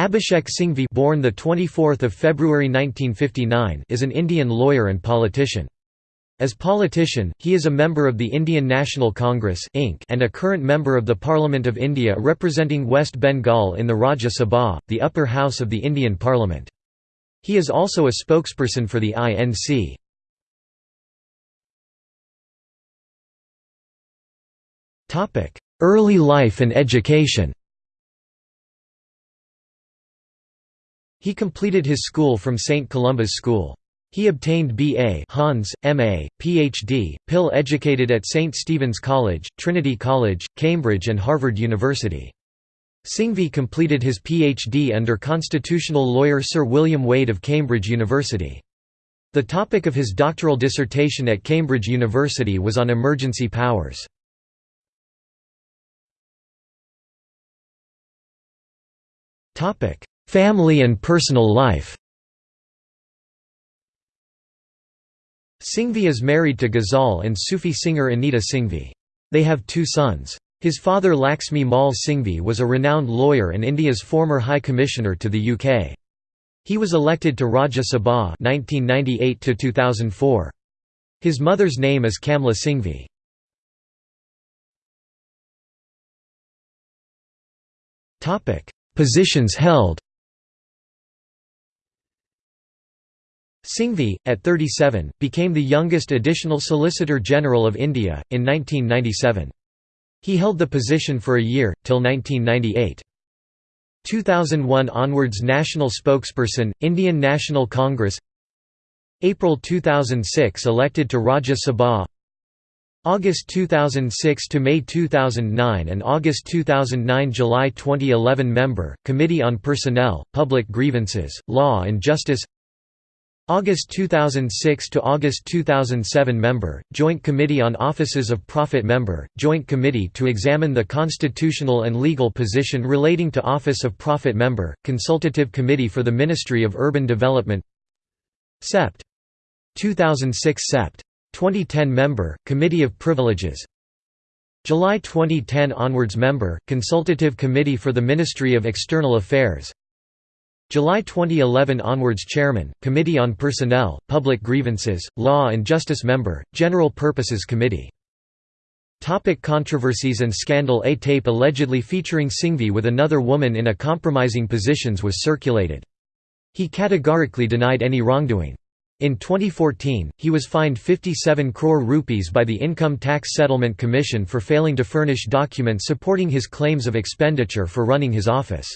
Abhishek Singhvi born the 24th of February 1959 is an Indian lawyer and politician. As politician, he is a member of the Indian National Congress Inc. and a current member of the Parliament of India representing West Bengal in the Rajya Sabha, the upper house of the Indian Parliament. He is also a spokesperson for the INC. Early life and education He completed his school from St. Columba's School. He obtained B.A. Hons, M.A., Ph.D., Pill educated at St. Stephen's College, Trinity College, Cambridge and Harvard University. Singhvi completed his Ph.D. under constitutional lawyer Sir William Wade of Cambridge University. The topic of his doctoral dissertation at Cambridge University was on emergency powers. Family and personal life Singhvi is married to Ghazal and Sufi singer Anita Singhvi. They have two sons. His father Laxmi Mal Singhvi was a renowned lawyer and India's former High Commissioner to the UK. He was elected to Rajya Sabha 1998 His mother's name is Kamla Singhvi. Positions held Singhvi, at 37, became the youngest additional Solicitor General of India, in 1997. He held the position for a year, till 1998. 2001 onwards National Spokesperson, Indian National Congress April 2006 elected to Rajya Sabha August 2006 to May 2009 and August 2009 July 2011 Member, Committee on Personnel, Public Grievances, Law and Justice August 2006 to August 2007 Member, Joint Committee on Offices of Profit Member, Joint Committee to examine the constitutional and legal position relating to Office of Profit Member, Consultative Committee for the Ministry of Urban Development Sept. 2006 Sept. 2010 Member, Committee of Privileges July 2010 onwards Member, Consultative Committee for the Ministry of External Affairs July 2011 onwards Chairman, Committee on Personnel, Public Grievances, Law and Justice Member, General Purposes Committee. Topic controversies and scandal A tape allegedly featuring Singhvi with another woman in a compromising positions was circulated. He categorically denied any wrongdoing. In 2014, he was fined 57 crore rupees by the Income Tax Settlement Commission for failing to furnish documents supporting his claims of expenditure for running his office.